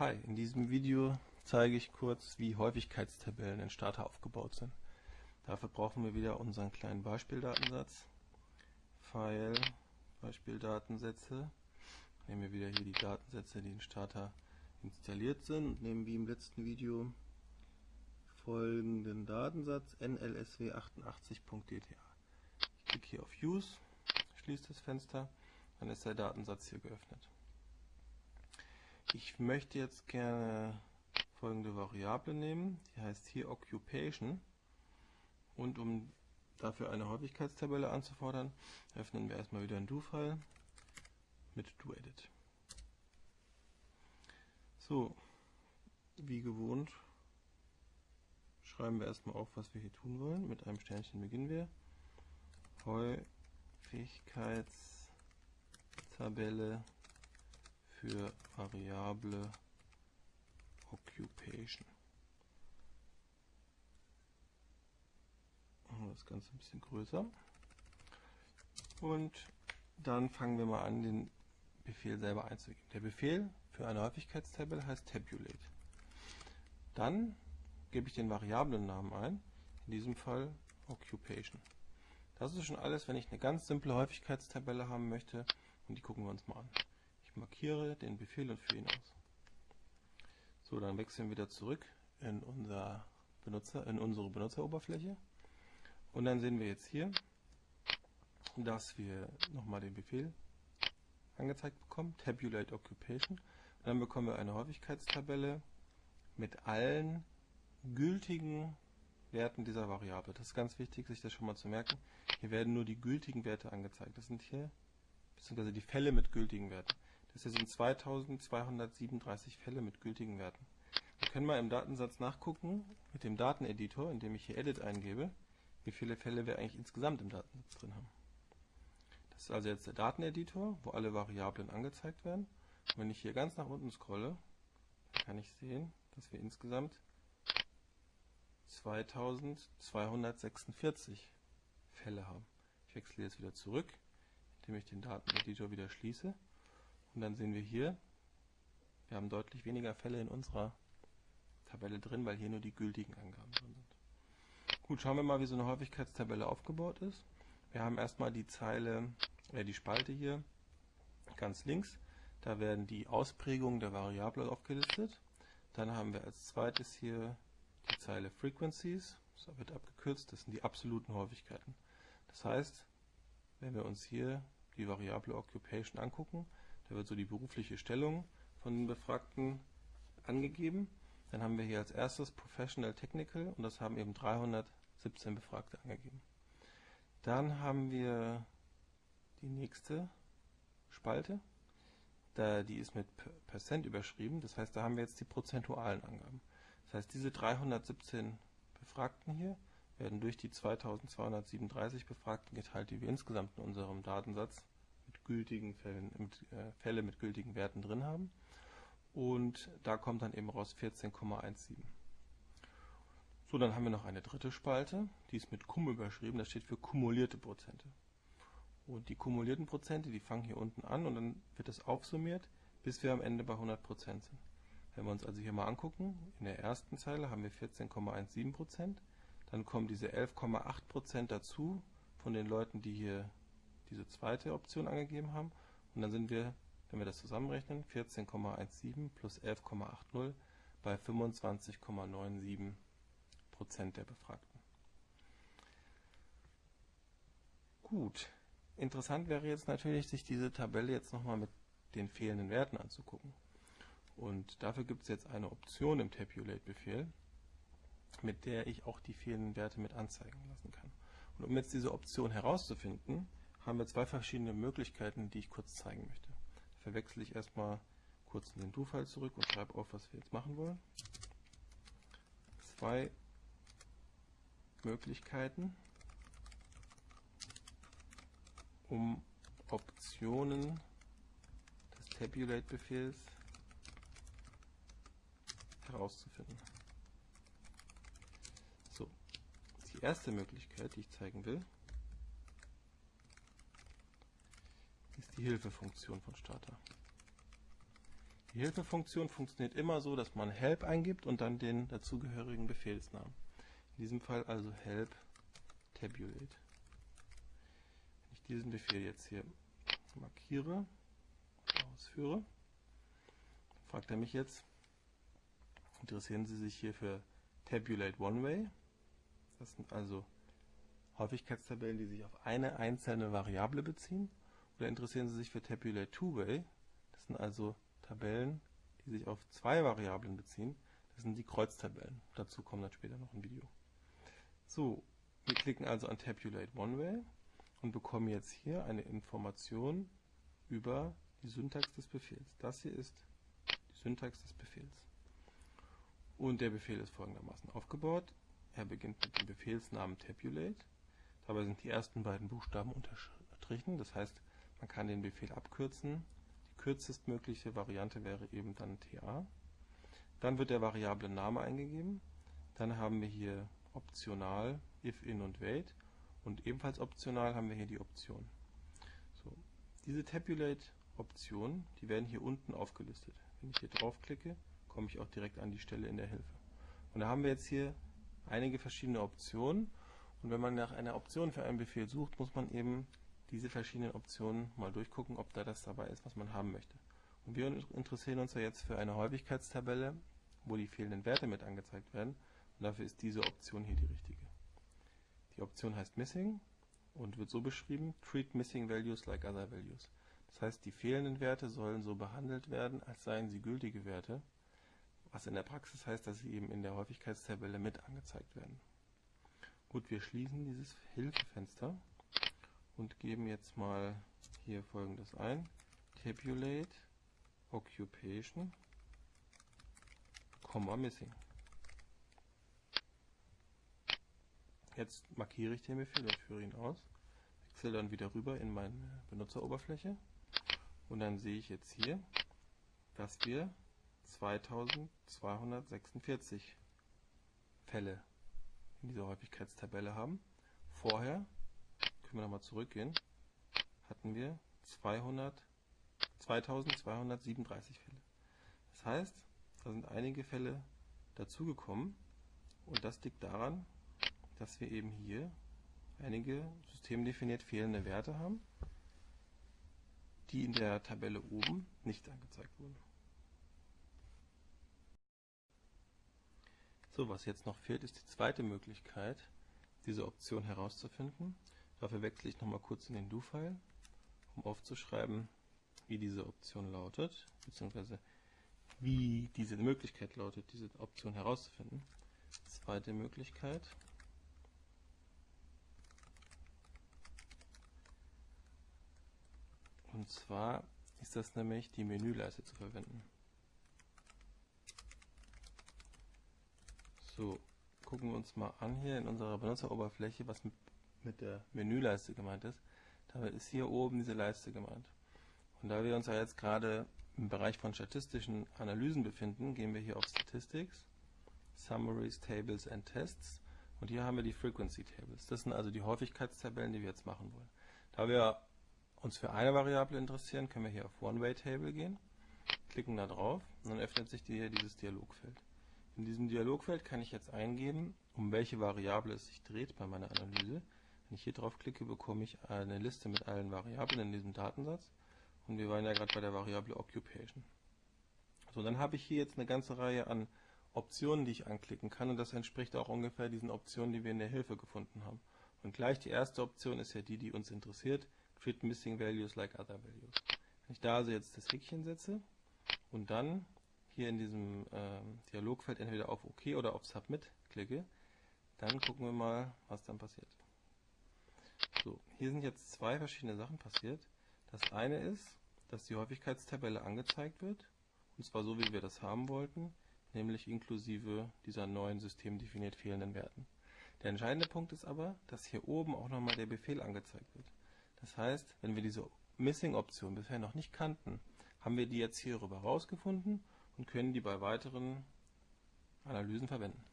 Hi, in diesem Video zeige ich kurz, wie Häufigkeitstabellen in Starter aufgebaut sind. Dafür brauchen wir wieder unseren kleinen Beispieldatensatz. File, Beispieldatensätze. Nehmen wir wieder hier die Datensätze, die in Starter installiert sind und nehmen wie im letzten Video folgenden Datensatz nlsw88.dta. Ich klicke hier auf Use, schließe das Fenster, dann ist der Datensatz hier geöffnet. Ich möchte jetzt gerne folgende Variable nehmen, die heißt hier Occupation und um dafür eine Häufigkeitstabelle anzufordern, öffnen wir erstmal wieder ein Do-File mit doEdit. So, wie gewohnt schreiben wir erstmal auf, was wir hier tun wollen. Mit einem Sternchen beginnen wir. Häufigkeitstabelle für Variable Occupation. Machen wir das Ganze ein bisschen größer. Und dann fangen wir mal an, den Befehl selber einzugeben. Der Befehl für eine Häufigkeitstabelle heißt tabulate. Dann gebe ich den Variablennamen ein, in diesem Fall Occupation. Das ist schon alles, wenn ich eine ganz simple Häufigkeitstabelle haben möchte und die gucken wir uns mal an. Ich markiere den Befehl und führe ihn aus. So, dann wechseln wir wieder zurück in, unser Benutzer, in unsere Benutzeroberfläche. Und dann sehen wir jetzt hier, dass wir nochmal den Befehl angezeigt bekommen, Tabulate Occupation. Und dann bekommen wir eine Häufigkeitstabelle mit allen gültigen Werten dieser Variable. Das ist ganz wichtig, sich das schon mal zu merken. Hier werden nur die gültigen Werte angezeigt. Das sind hier, beziehungsweise die Fälle mit gültigen Werten. Das hier sind 2237 Fälle mit gültigen Werten. Wir können mal im Datensatz nachgucken, mit dem Dateneditor, indem ich hier Edit eingebe, wie viele Fälle wir eigentlich insgesamt im Datensatz drin haben. Das ist also jetzt der Dateneditor, wo alle Variablen angezeigt werden. Und wenn ich hier ganz nach unten scrolle, kann ich sehen, dass wir insgesamt 2246 Fälle haben. Ich wechsle jetzt wieder zurück, indem ich den Dateneditor wieder schließe und dann sehen wir hier, wir haben deutlich weniger Fälle in unserer Tabelle drin, weil hier nur die gültigen Angaben drin sind. Gut, schauen wir mal, wie so eine Häufigkeitstabelle aufgebaut ist. Wir haben erstmal die Zeile, äh, die Spalte hier ganz links. Da werden die Ausprägungen der Variable aufgelistet. Dann haben wir als zweites hier die Zeile Frequencies. Das wird abgekürzt, das sind die absoluten Häufigkeiten. Das heißt, wenn wir uns hier die Variable Occupation angucken, da wird so die berufliche Stellung von den Befragten angegeben. Dann haben wir hier als erstes Professional Technical und das haben eben 317 Befragte angegeben. Dann haben wir die nächste Spalte. Da, die ist mit Percent überschrieben, das heißt, da haben wir jetzt die prozentualen Angaben. Das heißt, diese 317 Befragten hier werden durch die 2237 Befragten geteilt, die wir insgesamt in unserem Datensatz gültigen Fällen, mit, äh, Fälle mit gültigen Werten drin haben. Und da kommt dann eben raus 14,17. So, dann haben wir noch eine dritte Spalte, die ist mit Cum überschrieben, das steht für kumulierte Prozente. Und die kumulierten Prozente, die fangen hier unten an und dann wird das aufsummiert, bis wir am Ende bei 100% sind. Wenn wir uns also hier mal angucken, in der ersten Zeile haben wir 14,17%, dann kommen diese 11,8% dazu von den Leuten, die hier diese zweite Option angegeben haben. Und dann sind wir, wenn wir das zusammenrechnen, 14,17 plus 11,80 bei 25,97 Prozent der Befragten. Gut, interessant wäre jetzt natürlich, sich diese Tabelle jetzt nochmal mit den fehlenden Werten anzugucken. Und dafür gibt es jetzt eine Option im Tabulate-Befehl, mit der ich auch die fehlenden Werte mit anzeigen lassen kann. Und um jetzt diese Option herauszufinden, haben wir zwei verschiedene Möglichkeiten, die ich kurz zeigen möchte. Verwechsle ich erstmal kurz in den Do-File zurück und schreibe auf, was wir jetzt machen wollen. Zwei Möglichkeiten, um Optionen des Tabulate-Befehls herauszufinden. So, die erste Möglichkeit, die ich zeigen will, ist die Hilfefunktion von Starter. Die Hilfefunktion funktioniert immer so, dass man help eingibt und dann den dazugehörigen Befehlsnamen. In diesem Fall also help tabulate. Wenn ich diesen Befehl jetzt hier markiere ausführe, fragt er mich jetzt, interessieren Sie sich hier für Tabulate One Way? Das sind also Häufigkeitstabellen, die sich auf eine einzelne Variable beziehen. Oder interessieren Sie sich für Tabulate Two Way? Das sind also Tabellen, die sich auf zwei Variablen beziehen. Das sind die Kreuztabellen. Dazu kommt dann später noch ein Video. So, wir klicken also an Tabulate One Way und bekommen jetzt hier eine Information über die Syntax des Befehls. Das hier ist die Syntax des Befehls. Und der Befehl ist folgendermaßen aufgebaut. Er beginnt mit dem Befehlsnamen tabulate. Dabei sind die ersten beiden Buchstaben unterstrichen. Das heißt, man kann den Befehl abkürzen. Die kürzestmögliche Variante wäre eben dann TA. Dann wird der Variable Name eingegeben. Dann haben wir hier optional if, in und wait. Und ebenfalls optional haben wir hier die Option. So, diese Tabulate-Optionen, die werden hier unten aufgelistet. Wenn ich hier draufklicke, komme ich auch direkt an die Stelle in der Hilfe. Und da haben wir jetzt hier einige verschiedene Optionen. Und wenn man nach einer Option für einen Befehl sucht, muss man eben diese verschiedenen Optionen mal durchgucken, ob da das dabei ist, was man haben möchte. Und wir interessieren uns ja jetzt für eine Häufigkeitstabelle, wo die fehlenden Werte mit angezeigt werden. Und dafür ist diese Option hier die richtige. Die Option heißt Missing und wird so beschrieben, Treat missing values like other values. Das heißt, die fehlenden Werte sollen so behandelt werden, als seien sie gültige Werte was in der Praxis heißt, dass sie eben in der Häufigkeitstabelle mit angezeigt werden. Gut, wir schließen dieses Hilfefenster und geben jetzt mal hier folgendes ein. Tabulate Occupation, Missing. Jetzt markiere ich den Befehl und führe ihn aus. Wechsle dann wieder rüber in meine Benutzeroberfläche und dann sehe ich jetzt hier, dass wir 2246 Fälle in dieser Häufigkeitstabelle haben. Vorher, können wir nochmal zurückgehen, hatten wir 200, 2237 Fälle. Das heißt, da sind einige Fälle dazugekommen und das liegt daran, dass wir eben hier einige systemdefiniert fehlende Werte haben, die in der Tabelle oben nicht angezeigt wurden. So, was jetzt noch fehlt, ist die zweite Möglichkeit, diese Option herauszufinden. Dafür wechsle ich nochmal kurz in den Do-File, um aufzuschreiben, wie diese Option lautet, beziehungsweise wie diese Möglichkeit lautet, diese Option herauszufinden. Zweite Möglichkeit. Und zwar ist das nämlich die Menüleiste zu verwenden. So, gucken wir uns mal an hier in unserer Benutzeroberfläche, was mit, mit der Menüleiste gemeint ist. Damit ist hier oben diese Leiste gemeint. Und da wir uns ja jetzt gerade im Bereich von statistischen Analysen befinden, gehen wir hier auf Statistics, Summaries, Tables and Tests und hier haben wir die Frequency Tables. Das sind also die Häufigkeitstabellen, die wir jetzt machen wollen. Da wir uns für eine Variable interessieren, können wir hier auf One-Way Table gehen, klicken da drauf und dann öffnet sich hier dieses Dialogfeld. In diesem Dialogfeld kann ich jetzt eingeben, um welche Variable es sich dreht bei meiner Analyse. Wenn ich hier drauf klicke, bekomme ich eine Liste mit allen Variablen in diesem Datensatz. Und wir waren ja gerade bei der Variable Occupation. So, dann habe ich hier jetzt eine ganze Reihe an Optionen, die ich anklicken kann. Und das entspricht auch ungefähr diesen Optionen, die wir in der Hilfe gefunden haben. Und gleich die erste Option ist ja die, die uns interessiert. Treat missing values like other values. Wenn ich da also jetzt das Häkchen setze und dann hier in diesem äh, Dialogfeld entweder auf OK oder auf Submit klicke, dann gucken wir mal, was dann passiert. So, hier sind jetzt zwei verschiedene Sachen passiert. Das eine ist, dass die Häufigkeitstabelle angezeigt wird, und zwar so, wie wir das haben wollten, nämlich inklusive dieser neuen systemdefiniert fehlenden Werten. Der entscheidende Punkt ist aber, dass hier oben auch nochmal der Befehl angezeigt wird. Das heißt, wenn wir diese Missing-Option bisher noch nicht kannten, haben wir die jetzt hier rüber rausgefunden und können die bei weiteren Analysen verwenden.